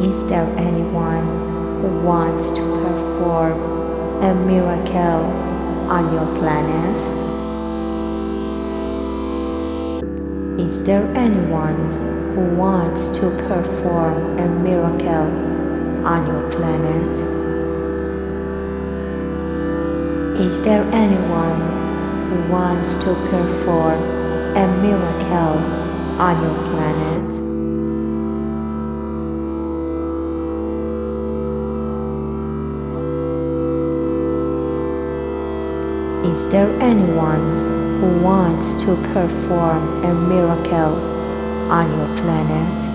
Is there anyone who wants to perform a miracle on your planet? Is there anyone who wants to perform a miracle on your planet? Is there anyone who wants to perform a miracle on your planet? Is there anyone who wants to perform a miracle on your planet?